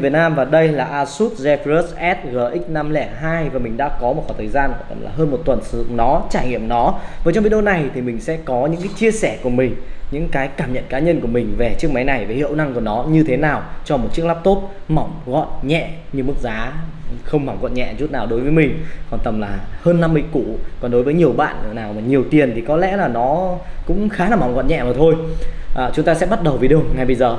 Việt Nam và đây là Asus Zephyrus S GX 502 và mình đã có một khoảng thời gian là hơn một tuần sử dụng nó, trải nghiệm nó. Và trong video này thì mình sẽ có những cái chia sẻ của mình, những cái cảm nhận cá nhân của mình về chiếc máy này, về hiệu năng của nó như thế nào cho một chiếc laptop mỏng, gọn, nhẹ như mức giá không mỏng gọn nhẹ chút nào đối với mình. Còn tầm là hơn 50 củ. Còn đối với nhiều bạn nào mà nhiều tiền thì có lẽ là nó cũng khá là mỏng gọn nhẹ mà thôi. À, chúng ta sẽ bắt đầu video ngay bây giờ.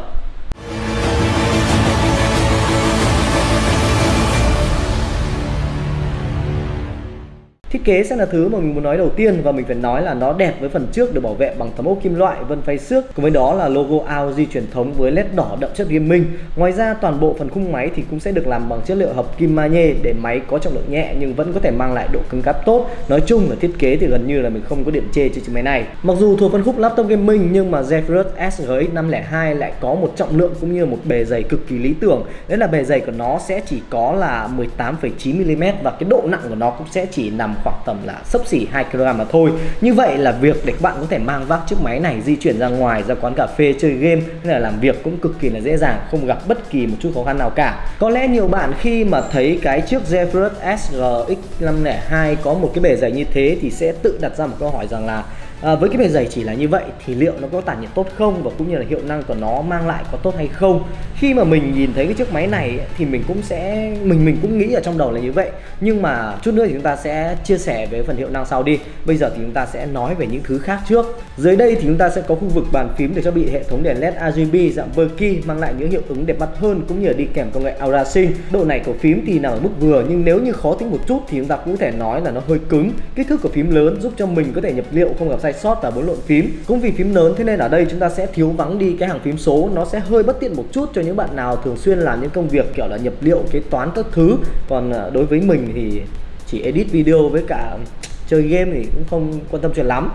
Thiết kế sẽ là thứ mà mình muốn nói đầu tiên và mình phải nói là nó đẹp với phần trước được bảo vệ bằng tấm ốp kim loại vân phay xước cùng với đó là logo AOG truyền thống với led đỏ đậm chất gaming. Ngoài ra toàn bộ phần khung máy thì cũng sẽ được làm bằng chất liệu hợp kim magie để máy có trọng lượng nhẹ nhưng vẫn có thể mang lại độ cứng cáp tốt. Nói chung là thiết kế thì gần như là mình không có điểm chê trên chiếc máy này. Mặc dù thuộc phân khúc laptop gaming nhưng mà Zephyrus SGX 502 lại có một trọng lượng cũng như một bề dày cực kỳ lý tưởng. Đấy là bề dày của nó sẽ chỉ có là 18,9 mm và cái độ nặng của nó cũng sẽ chỉ nằm khoảng tầm là sấp xỉ 2 kg mà thôi. Như vậy là việc để các bạn có thể mang vác chiếc máy này di chuyển ra ngoài, ra quán cà phê, chơi game, hay là làm việc cũng cực kỳ là dễ dàng, không gặp bất kỳ một chút khó khăn nào cả. Có lẽ nhiều bạn khi mà thấy cái chiếc Zephyrus SGX 502 có một cái bề dày như thế thì sẽ tự đặt ra một câu hỏi rằng là à, với cái bề dày chỉ là như vậy thì liệu nó có tản nhiệt tốt không và cũng như là hiệu năng của nó mang lại có tốt hay không? Khi mà mình nhìn thấy cái chiếc máy này thì mình cũng sẽ mình mình cũng nghĩ ở trong đầu là như vậy. Nhưng mà chút nữa thì chúng ta sẽ chia sẻ về phần hiệu năng sau đi. Bây giờ thì chúng ta sẽ nói về những thứ khác trước. Dưới đây thì chúng ta sẽ có khu vực bàn phím để cho bị hệ thống đèn led RGB dạng Berkey mang lại những hiệu ứng đẹp mắt hơn cũng như là đi kèm công nghệ Aura Sync. Độ này của phím thì nằm ở mức vừa nhưng nếu như khó tính một chút thì chúng ta cũng có thể nói là nó hơi cứng. Kích thước của phím lớn giúp cho mình có thể nhập liệu không gặp sai sót và bốn lộn phím. Cũng vì phím lớn, thế nên ở đây chúng ta sẽ thiếu vắng đi cái hàng phím số. Nó sẽ hơi bất tiện một chút cho những bạn nào thường xuyên làm những công việc kiểu là nhập liệu, kế toán các thứ. Còn ờ, đối với mình thì chỉ edit video với cả chơi game thì cũng không quan tâm chuyện lắm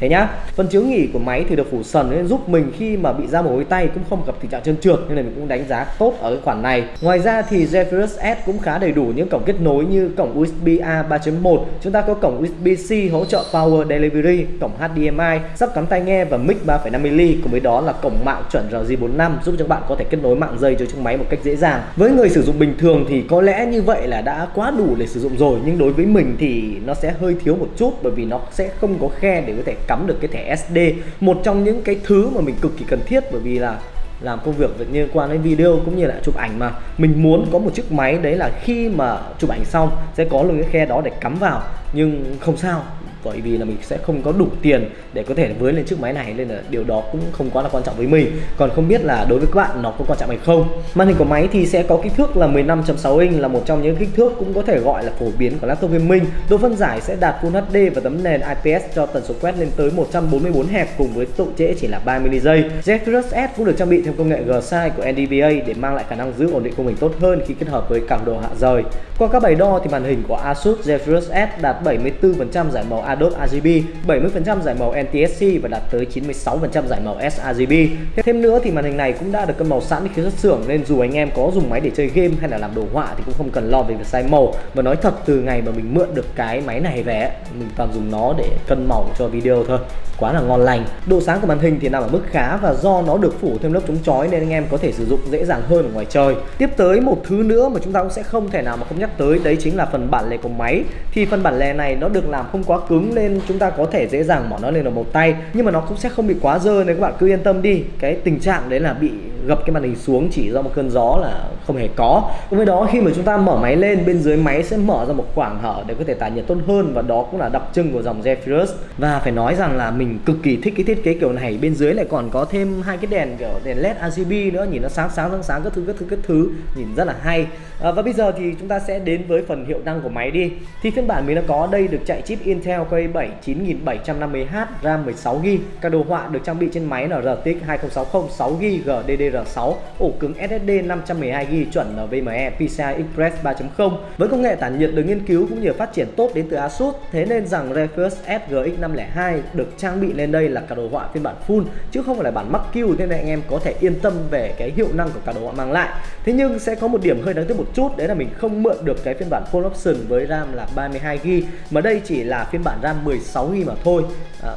thế nhá phần chiếu nghỉ của máy thì được phủ sần nên giúp mình khi mà bị ra mồ hôi tay cũng không gặp tình trạng trơn trượt, nên là mình cũng đánh giá tốt ở cái khoản này. Ngoài ra thì Zephyrus S cũng khá đầy đủ những cổng kết nối như cổng USB A 3.1 chúng ta có cổng USB-C hỗ trợ Power Delivery, cổng HDMI sắp cắm tai nghe và mic 3.5mm cùng với đó là cổng mạng chuẩn RJ45 giúp cho bạn có thể kết nối mạng dây cho chiếc máy một cách dễ dàng. Với người sử dụng bình thường thì có lẽ như vậy là đã quá đủ để sử dụng rồi, nhưng đối với mình thì nó sẽ hơi thiếu một chút bởi vì nó sẽ không có khe để có thể cắm được cái thẻ SD một trong những cái thứ mà mình cực kỳ cần thiết bởi vì là làm công việc liên quan đến video cũng như là chụp ảnh mà. Mình muốn có một chiếc máy đấy là khi mà chụp ảnh xong sẽ có luôn cái khe đó để cắm vào, nhưng không sao bởi vì là mình sẽ không có đủ tiền để có thể với lên chiếc máy này, nên là điều đó cũng không quá là quan trọng với mình. Còn không biết là đối với các bạn nó có quan trọng hay không? Màn hình của máy thì sẽ có kích thước là 15.6 inch, là một trong những kích thước cũng có thể gọi là phổ biến của laptop gaming. Độ phân giải sẽ đạt Full HD và tấm nền IPS cho tần số quét lên tới 144 Hz cùng với độ trễ chỉ là 30 ms giây Zephyrus S cũng được trang bị thêm công nghệ G-Side của NVDA để mang lại khả năng giữ ổn định của mình tốt hơn khi kết hợp với cảm độ hạ rời. Qua các bài đo thì màn hình của Asus Zephyrus S đạt 74% giải màu Adobe RGB, 70% giải màu NTSC và đạt tới 96% giải màu sRGB. Thêm nữa thì màn hình này cũng đã được cân màu sẵn khi xuất xưởng nên dù anh em có dùng máy để chơi game hay là làm đồ họa thì cũng không cần lo về việc sai màu. Và nói thật từ ngày mà mình mượn được cái máy này về mình toàn dùng nó để cân màu cho video thôi. Quá là ngon lành. Độ sáng của màn hình thì nằm ở mức khá và do nó được phủ thêm lớp chống chói nên anh em có thể sử dụng dễ dàng hơn ở ngoài trời. Tiếp tới một thứ nữa mà chúng ta cũng sẽ không thể nào mà không nhắc tới đấy chính là phần bản lề của máy. Thì phần bản lề này nó được làm không quá cứng nên chúng ta có thể dễ dàng bỏ nó lên ở một tay. Nhưng mà nó cũng sẽ không bị quá dơ nên các bạn cứ yên tâm đi. Cái tình trạng đấy là bị gập cái màn hình xuống chỉ do một cơn gió là không hề có. Cùng với đó khi mà chúng ta mở máy lên bên dưới máy sẽ mở ra một khoảng hở để có thể tản nhiệt tốt hơn và đó cũng là đặc trưng của dòng Zephyrus. Và phải nói rằng là mình cực kỳ thích cái thiết kế kiểu này. Bên dưới lại còn có thêm hai cái đèn kiểu đèn led RGB nữa nhìn nó sáng sáng sáng sáng các thứ các thứ các thứ nhìn rất là hay. À, và bây giờ thì chúng ta sẽ đến với phần hiệu năng của máy đi. Thì phiên bản mình đã có đây được chạy chip Intel Core i7 9750H RAM 16GB các đồ họa được trang bị trên máy là RTX 2060 6GB 6 ổ cứng SSD 512GB chuẩn NVMe PCI Express 3.0 với công nghệ tản nhiệt được nghiên cứu cũng như phát triển tốt đến từ Asus thế nên rằng Zephyrus SGX 502 được trang bị lên đây là cả đồ họa phiên bản full chứ không phải là bản mắc Q nên anh em có thể yên tâm về cái hiệu năng của cả đồ họa mang lại. Thế nhưng sẽ có một điểm hơi đáng tiếc một chút đấy là mình không mượn được cái phiên bản full option với RAM là 32GB mà đây chỉ là phiên bản RAM 16GB mà thôi. À,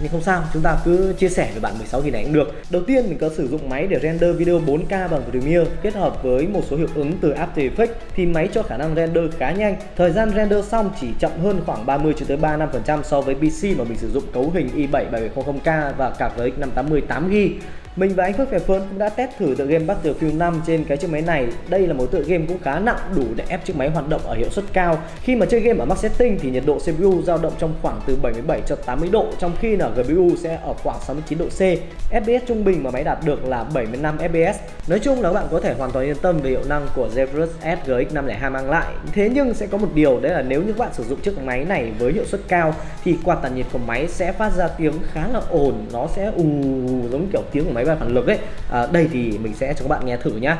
nhưng không sao, chúng ta cứ chia sẻ với bạn 16 nghìn này cũng được. Đầu tiên, mình có sử dụng máy để render video 4K bằng Premiere kết hợp với một số hiệu ứng từ After Effects thì máy cho khả năng render khá nhanh. Thời gian render xong chỉ chậm hơn khoảng 30 cho tới 35% so với PC mà mình sử dụng cấu hình i7 7700K và card RX 580 8GB mình và anh Phước Phè Phơn cũng đã test thử tựa game Battlefield 5 trên cái chiếc máy này. Đây là một tựa game cũng khá nặng đủ để ép chiếc máy hoạt động ở hiệu suất cao. Khi mà chơi game ở max setting thì nhiệt độ CPU dao động trong khoảng từ 77 cho 80 độ trong khi là GPU sẽ ở khoảng 69 độ C. FPS trung bình mà máy đạt được là 75 FPS. Nói chung là các bạn có thể hoàn toàn yên tâm về hiệu năng của Zephyrus S GX 502 mang lại. Thế nhưng sẽ có một điều đấy là nếu như các bạn sử dụng chiếc máy này với hiệu suất cao thì quạt tản nhiệt của máy sẽ phát ra tiếng khá là ồn, nó sẽ ù giống kiểu tiếng của máy bay phản lực ấy à, đây thì mình sẽ cho các bạn nghe thử nhá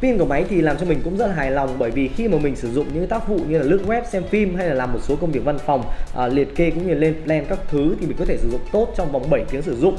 Pin của máy thì làm cho mình cũng rất là hài lòng bởi vì khi mà mình sử dụng những tác vụ như là lướt web, xem phim hay là làm một số công việc văn phòng, à, liệt kê cũng như lên plan các thứ thì mình có thể sử dụng tốt trong vòng 7 tiếng sử dụng.